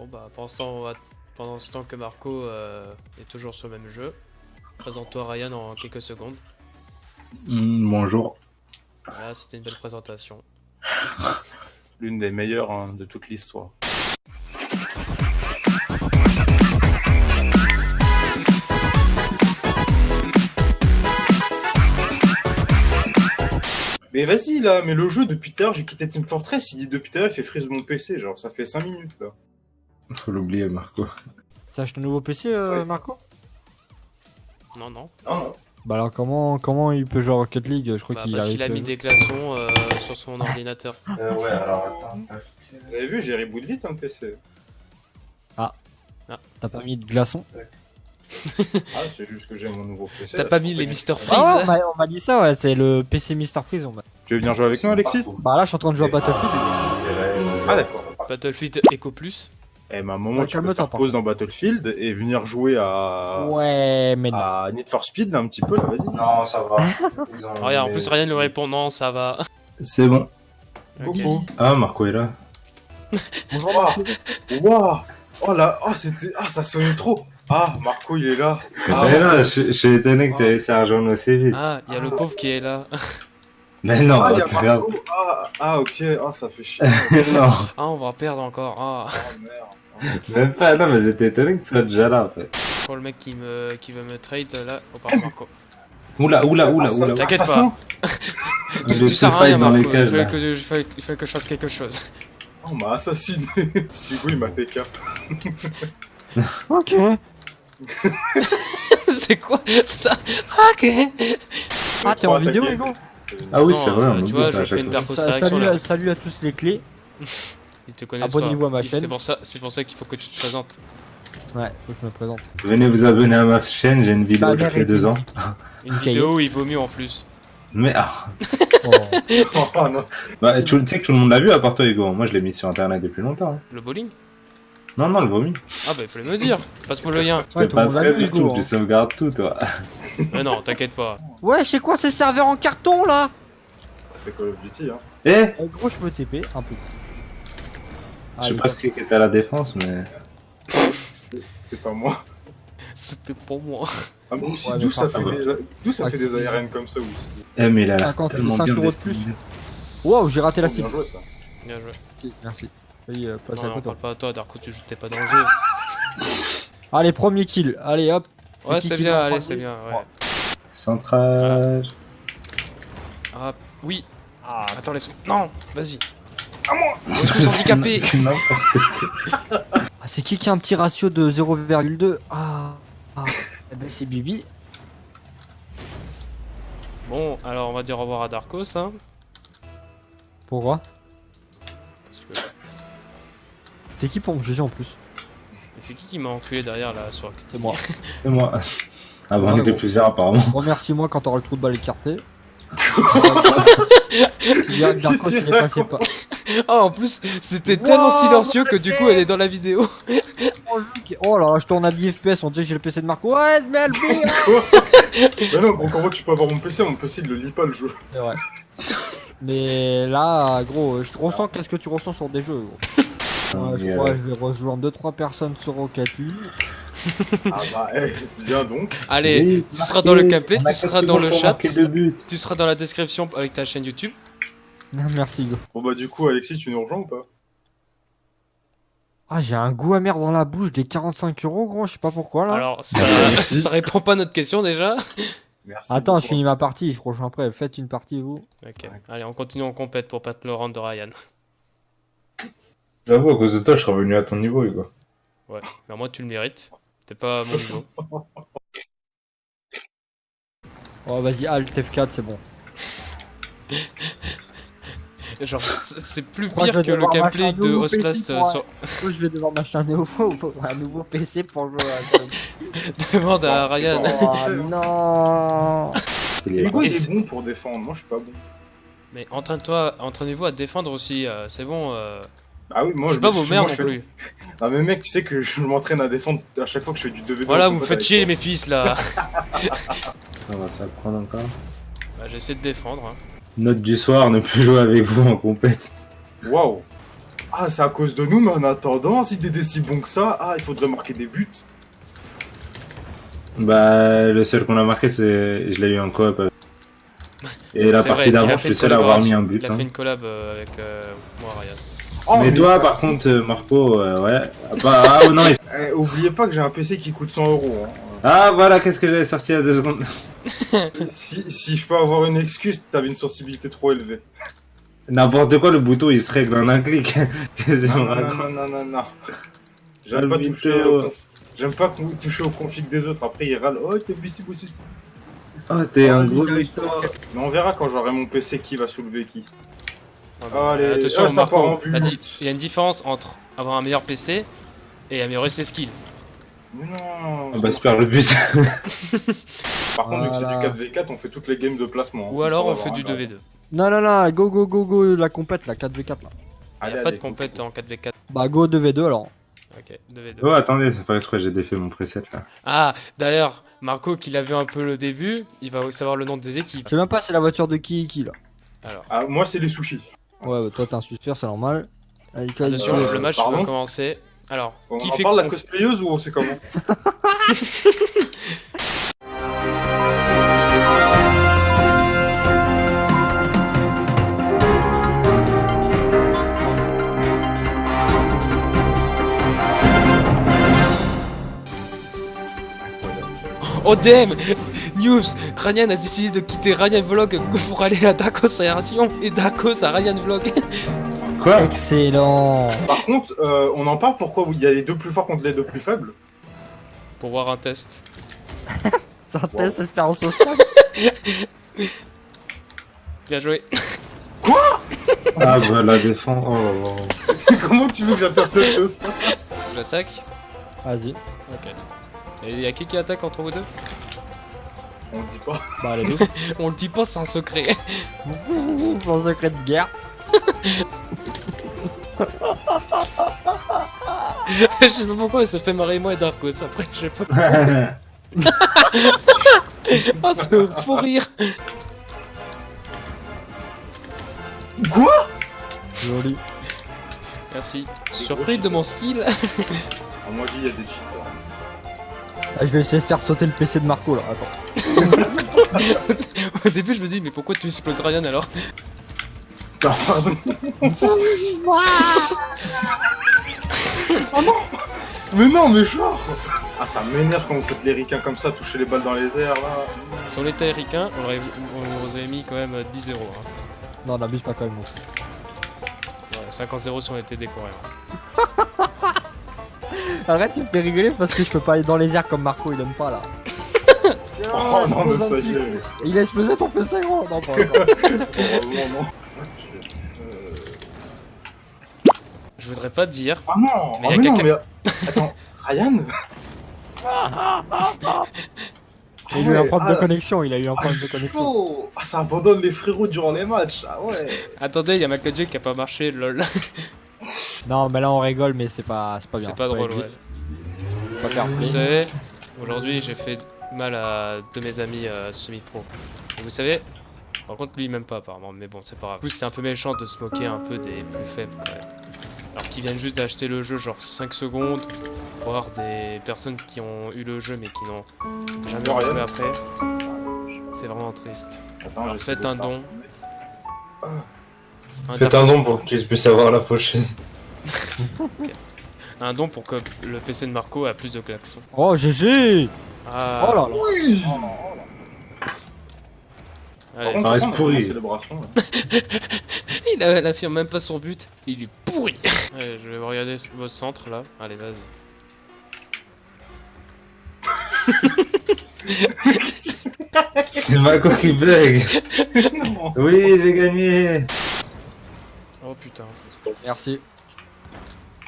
Bon bah pendant ce temps, va- pendant ce temps que Marco euh, est toujours sur le même jeu, présente-toi Ryan en quelques secondes. Hmm, bonjour. Voilà, c'était une belle présentation. L'une des meilleures hein, de toute l'histoire. Mais vas-y là, mais le jeu depuis tout à l'heure, j'ai quitté Team Fortress, il dit depuis tout à l'heure, il fait freeze mon PC, genre ça fait 5 minutes là. Faut l'oublier, Marco. T'as acheté un nouveau PC, euh. Marco? Non, non. Non, non. Bah alors comment comment il peut jouer à Rocket League? Je crois Bah, qu'il parce qu'il a mis des glaçons euh, sur son ordinateur. Euh, ouais, alors attends. Vous avez vu, j'ai reboot vite un PC. T'as pas mis de glaçons? Ah, c'est juste que j'ai mon nouveau PC. T'as pas mis les Mister Freeze Ah ouais, on m'a- dit ça, ouais, c'est le PC Mister Freeze. on Tu veux venir jouer avec nous, Alexis? Bah là, je suis en train de jouer à Battlefield. Ah d'accord. Battlefield Echo Plus. Eh ben, à un moment, Ouais, tu peux calme-toi, faire pause dans Battlefield et venir jouer à... Ouais, mais non. à Need for Speed, là, un petit peu, là, vas-y. Non, ça va. Ils ont- Ah, regarde, en plus Ryan lui répond non, ça va. C'est bon. Ok. Ah, Marco est là. Bonjour, Ah, Marco. Waouh Oh là, oh c'était, ah ça sonnait trop. Ah Marco il est là. Ah, Mais non, je je suis étonné que tu aies ça rejoindre aussi vite. Ah, il y a le pauvre qui est là. Mais non, ah, il y a. Marco. Ah, ah ok, ah ça fait chier. non, Ah, on va perdre encore. Ah, Oh merde. Même pas. Non, mais j'étais étonné que tu sois déjà là en fait. pour le mec qui me qui veut me trade là, on part Marco. Oula, oula, oula, ça- oula. T'inquiète assassin. Tu, J'ai tu sers rien, fight dans les Marco. Il cages, fallait là. que, je- il fallait- il fallait que je fasse quelque chose. Oh, On m'a assassiné. Du coup il m'a PK. Ok. c'est quoi ça? Ok. Ah, t'es en vidéo. Hugo? Ah oui, c'est vrai, on tu vois, ça je fais une réaction salut à tous les clés. Ils te connaissent Abonnez-vous à ma chaîne. C'est pour ça, c'est pour ça qu'il faut que tu te présentes. Ouais, faut que je me présente. Venez vous abonner à ma chaîne, j'ai une vidéo Bah, qui merde, fait deux ans. Une vidéo où il vaut mieux en plus. Mais ah, Oh. Oh non. bah, tu tu sais que tout le monde l'a vu à part toi, Hugo. Moi, je l'ai mis sur internet depuis longtemps. hein. Le bowling? Non, non, le vomi. Ah bah il fallait me dire. Passe-moi le lien. Je Ouais, te passerai vu, du tout, tu hein. sauvegardes tout, toi. Mais non, t'inquiète pas. Ouais, c'est quoi ces serveurs en carton là? C'est Call of Duty hein. Eh? Eh, Gros, je me TP un peu. Je sais pas ce qui était à la défense, mais. C'était pas moi. C'était pour moi. Ah aussi, Ouais, d'où ça fait des, d'où ça Ah, fait des qui- ARN comme ça aussi. Eh, mais il a l'air 50, tellement 5 bien euros de plus. Wow, j'ai raté la Oh, bien cible. joué ça. Bien joué. Si, Merci. Vas-y, euh, passe Non, à non, côté. parle pas à toi, Darko, tu t'es pas dans le jeu. Allez, premier kill. Allez, hop. Ouais, c'est bien, allez, c'est bien. Ouais. Centrage. Ah, oui. Ah, attends, laisse Non, vas-y. À moi On est tous handicapés C'est n'importe Ah, c'est qui qui a un petit ratio de 0,2 Ah, ah. Eh ben, c'est Bibi. Bon, alors on va dire au revoir à Darkos, hein. Pourquoi Parce que... T'es qui pour me juger en plus Et c'est qui qui m'a enculé derrière là sur C'est moi. C'est moi. Ah bah, on était plusieurs apparemment. Remercie-moi quand t'auras le trou de balle écarté. Darkos, il est passé pas. Oh, en plus, c'était tellement Wow, silencieux que du coup elle est dans la vidéo. Oh là là, je tourne à 10 FPS, on dirait que j'ai le PC de Marco. Ouais, mais elle fait, hein. Mais non, gros, comment tu peux avoir mon PC Mon PC il le lit pas le jeu. C'est vrai. Mais là, gros, je ressens qu'est-ce que tu ressens sur des jeux, gros. Ouais, je crois que je vais rejoindre 2-3 personnes sur Rocket League. Ah bah, eh, viens donc. Allez, oui, tu seras dans le gameplay, tu seras dans le chat, tu seras dans la description avec ta chaîne YouTube. Merci, go. Bon bah du coup Alexis tu nous rejoins ou pas? Ah, j'ai un goût amer dans la bouche des 45 euros, gros, je sais pas pourquoi là. Alors, ça, ça répond pas à notre question déjà. Merci. Attends, beaucoup. je finis ma partie, je rejoins après. Faites une partie, vous. Ok, allez, on continue en compète pour pas te le rendre de Ryan. J'avoue, à cause de toi, je suis revenu à ton niveau, Hugo. Ouais, mais moi tu le mérites. T'es pas à mon niveau. Oh, vas-y, Alt F4, c'est bon. Genre, c'est plus pire que le gameplay de PC euh, sur... je vais devoir m'acheter un nouveau, un nouveau PC pour jouer à Demande à Ryan. Oh non Il est- Hugo il c'est- est bon pour défendre, moi je suis pas bon. Mais entraîne-toi, entraînez-vous à défendre aussi, euh, c'est bon. Euh... Ah oui, moi je suis pas vos mères non plus. Ah mais mec, tu sais que je m'entraîne à défendre à chaque fois que je fais du 2v2. Voilà, vous me faites chier mes fils là. Ça va s'apprendre encore. Bah, J'essaie de défendre. hein. Note du soir, ne plus jouer avec vous en compète. Waouh Ah, c'est à cause de nous, mais en attendant, si t'étais si bon que ça, ah, il faudrait marquer des buts. Bah, le seul qu'on a marqué, c'est. Je l'ai eu en coop. avec- Et la partie d'avant, je suis seul à avoir mis un but. Il a hein. fait une collab euh, avec euh, moi, Ryan. Oh, mais toi, par contre, euh, Marco, euh, ouais. Bah, ah, oh non, il- Eh, oubliez pas que j'ai un PC qui coûte 100 euros. hein. Ah, voilà, qu'est-ce que j'avais sorti il y a deux secondes. si, si je peux avoir une excuse, t'avais une sensibilité trop élevée. N'importe quoi, le bouton, il se règle en un clic. Non, non, non, non, non, non, non. J'aime pas toucher au conf- J'aime pas toucher au config des autres. Après, ils râlent. Oh, t'es busy, busy. Oh, t'es un gros mytho. Mais on verra quand j'aurai mon PC qui va soulever qui. Allez, attention, ah, ça part en Marco, il y a une différence entre avoir un meilleur PC et améliorer ses skills. Mais non. Ah bah, super le but. Par contre, vu que c'est du Voilà. 4v4, on fait toutes les games de placement. Ou hein, alors on fait du d'avoir un 2v2. Non, non, non, go, go, go, go, la compète, la 4v4 là. Il Allez, n'y a pas allez, de compète en 4v4. Bah, go 2v2 alors. Ok, 2v2. Oh, attendez, ça fait exprès, j'ai défait mon preset là. Ah, d'ailleurs, Marco qui l'a vu un peu le début, il va savoir le nom des équipes. Je sais même pas c'est la voiture de qui qui là. Alors, Ah, moi, c'est les sushis. Ouais, bah, toi t'es un suspect, c'est normal. Allez, attention, Euh, le match va commencer. Alors, On qui en fait parle la cosplayeuse ou on sait comment ODM News Ryan a décidé de quitter Ryan Vlog pour aller à Dakos Aération et Dakos à Ryan Vlog. Quoi Excellent. Par contre, euh, on en parle pourquoi il y a les deux plus forts contre les deux plus faibles? Pour voir un test. C'est un test espérance sociale. Bien joué. Ah, bah, la défense. Oh, oh. Comment tu veux que j'intercepte ça J'attaque. Vas-y. Ok. Et il y a qui qui attaque entre vous deux? On le dit pas. Bah, les deux. On le dit pas, c'est un secret. Sans secret de guerre. Je sais pas pourquoi, mais ça fait marrer moi et Darkos. Après, je sais pas. Oh, c'est pour rire. Quoi? Joli. Merci. Surpris de mon skill. ah, Moi, j'y il y a des cheaters. Ah, je vais essayer de faire sauter le PC de Marco là. Attends. Au début, je me dis, mais pourquoi tu exploses Ryan alors? Oh non Mais non, mais genre Ah, ça m'énerve quand vous faites les ricains comme ça, toucher les balles dans les airs, là. Si on était ricain, on aurait, on aurait mis quand même 10-0. Hein. Non, n'abuse pas quand même. Ouais, 50-0 si on était décoré. Arrête, tu me fais rigoler parce que je peux pas aller dans les airs comme Marco, il aime pas là. Oh non, mais ça y est. Il a explosé ton PC gros Non, pas encore. Heureusement, non. Euh, Je voudrais pas dire. Ah non Mais Ah y a mais non, quelqu'un- mais... Attends, Ryan Il a eu un ouais, problème de ah, connexion, il a eu un ah, problème de connexion. Ah, ça abandonne les frérots durant les matchs. Ah ouais. Attendez, il y a ma 4G qui a pas marché, lol. Non, mais là on rigole, mais c'est pas, c'est pas bien. C'est pas drôle, ouais. pas Vous savez, aujourd'hui j'ai fait mal à deux de mes amis euh, semi-pro. Et vous savez, par contre lui il m'aime pas apparemment, mais bon c'est pas grave. En plus c'est un peu méchant de se moquer un peu des plus faibles quand même. Alors qu'ils viennent juste d'acheter le jeu genre 5 secondes, voir des personnes qui ont eu le jeu mais qui n'ont jamais Rien. rejoué après. C'est vraiment triste. Attends, Alors, faites un don. Faites un don pour que je puisse avoir la faucheuse. Un don pour que le PC de Marco a plus de klaxons. Oh GG Ah, Oh là là Oui allez. contre, Ça reste pourri. Il a- n'affirme même pas son but, il est pourri. Allez, je vais regarder votre centre là. Allez, vas-y. C'est Marco qui bug. Non. Oui, j'ai gagné. Oh putain. Merci.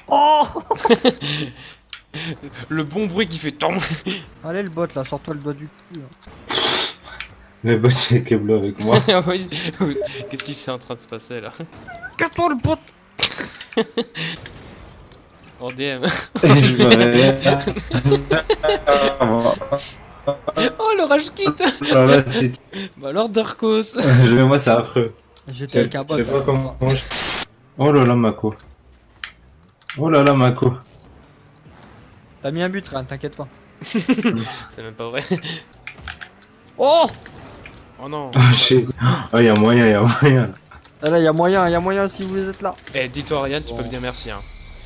Oh Le bon bruit qui fait tant. Allez le bot là, sors-toi le doigt du cul. là. Mais bon, c'est Keblo avec moi. Oui. Qu'est-ce qui s'est en train de se passer là? Casse-toi le bot En DM. Oh le rage kit Ah, Bah alors Darkos Je- Moi, c'est affreux. J'étais Je avec un bot. je sais pas comment. je- Oh là là, Mako. Oh là là, Mako. T'as mis un but, rien, t'inquiète pas. C'est même pas vrai. Oh Oh non. Ah, shit. Ah, y a moyen, y a moyen. Ah Là, y a moyen, y a moyen si vous êtes là. Eh, dis-toi, Ryan, tu peux me dire merci. Hein.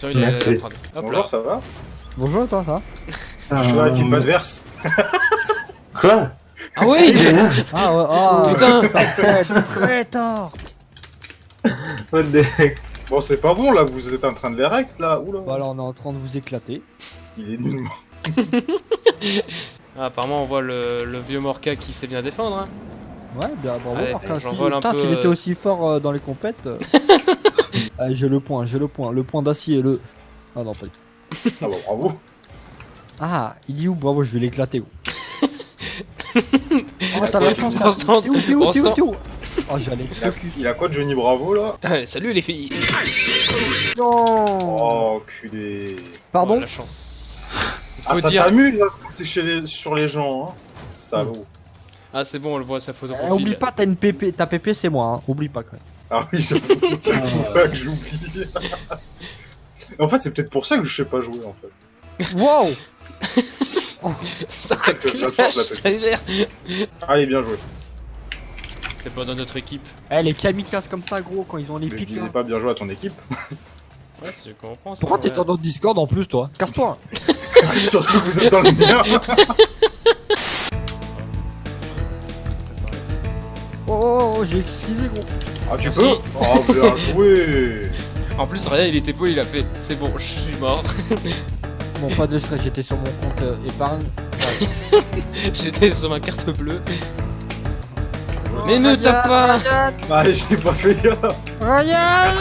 Il Merci. là. Bonjour, ça va? Bonjour, toi, ça va? Ah, Je suis dans l'équipe adverse. Quoi? Ah oui Ah ouais, ah Putain. ça fait très tard What the heck Bon, c'est pas bon là, vous êtes en train de les rect là. Oula. Voilà, on est en train de vous éclater. Il est nullement. Ah, Apparemment, on voit le, le vieux Morca qui sait bien défendre. Hein. Ouais, bien, bravo, Allez, Marquin. j'en Si- putain, peu, s'il était euh. aussi fort euh, dans les compètes. euh. Ah, j'ai le point, j'ai le point. Le point d'acier, le. Ah non, pas du tout. Ah bah bravo. Ah, il est où? Bravo, je vais l'éclater. oh, t'as la chance, T'es où, t'es où, t'es où, t'es où? Oh, j'allais Il a, focus. il a quoi de Johnny Bravo là? Salut les filles Non Oh, culé. Oh, Pardon la chance. Ah, faut ça t'amuse là, c'est chez les, sur les gens, hein. Salaud. Ah, c'est bon, on le voit sa photo Eh. Oublie pas, t'as une PP. Ta PP, c'est moi, hein. Oublie pas quand même. Ah oui, ça faut faut pas que j'oublie. en fait, c'est peut-être pour ça que je sais pas jouer en fait. Wow Ça clash, ça. Allez, bien joué. T'es pas dans notre équipe. Eh, les kamikazes comme ça, gros, quand ils ont les Mais je pics. disais pas bien joué à ton équipe. Ouais, tu comprends ça. Pourquoi t'es ouais. dans notre Discord en plus, toi? Casse-toi Surtout que vous êtes dans le mien. Oh, oh, oh, j'ai excusé, gros. Ah, tu Merci. peux Oh, bien joué. En plus, Ryan, il était beau, il a fait. C'est bon, je suis mort. Bon, pas de stress, j'étais sur mon compte euh, épargne. J'étais sur ma carte bleue. Mais ne tape pas Ah, j'ai pas fait gaffe. Ryan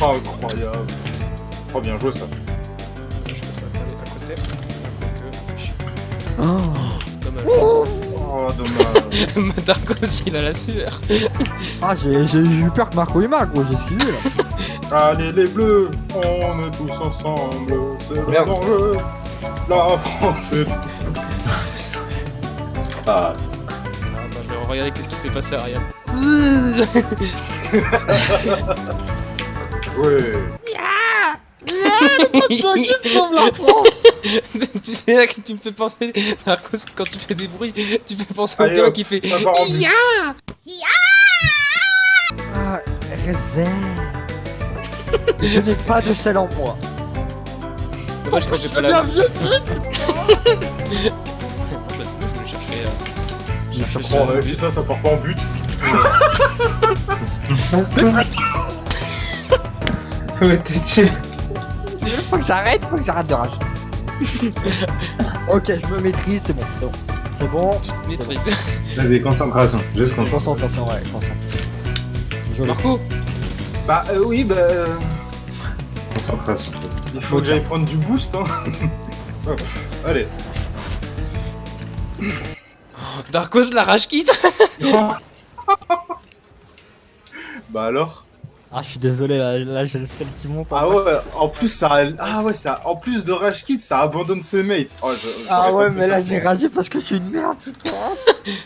Oh, incroyable. Oh, bien joué ça. Je pense que ça va pas être à côté. Oh. Dommage. Oh, dommage. Darkos, il a la sueur. Ah, j'ai j'ai eu peur que Marco il marque, gros, j'ai excusé là. Allez, les bleus, on est tous ensemble. C'est le danger. La France est. Ah, Ah, bah, regarder qu'est-ce qui s'est passé à Ryan. Joué. tu sais là que tu me fais penser, Darkos, quand tu fais des bruits, tu fais penser au gars hop, qui fait. En but. Ah, réserve. Je n'ai pas de sel en moi. Dommage que j'ai pas la. Je voulais chercher. euh, chercher euh, si ça, ça part pas en but. ouais, t'es tué. Faut que j'arrête, faut que j'arrête de rage. ok, je me maîtrise, c'est bon, c'est bon. C'est bon. Maîtrise. Vas-y, concentration. Juste concentration. Concentration, ouais, concentration. Joli. Marco Bah, euh, oui, bah. euh, Concentration. Il faut que j'aille prendre du boost, hein. Hop, Allez. Darkos, la rage quitte Bah alors? Ah, je suis désolé, là, là j'ai le sel qui monte. en Ah ouais, en plus ça, ah ouais, ça, en plus de Rage Kit, ça abandonne ses mates. Oh, je- Ah ouais, mais là j'ai ragé parce que je suis une merde, putain.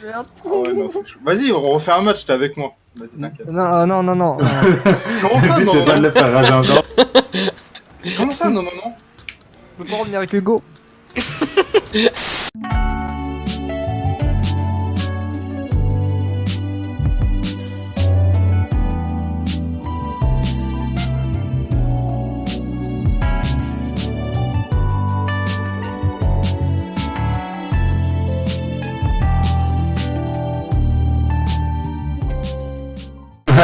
merde. Ah ouais. Vas-y, on refait un match, t'es avec moi. Vas-y, t'inquiète. Non, euh, non, non, non. Comment ça, non, non, pas de non le faire rager encore. Comment ça, non, non, non Je peux pas revenir avec Hugo.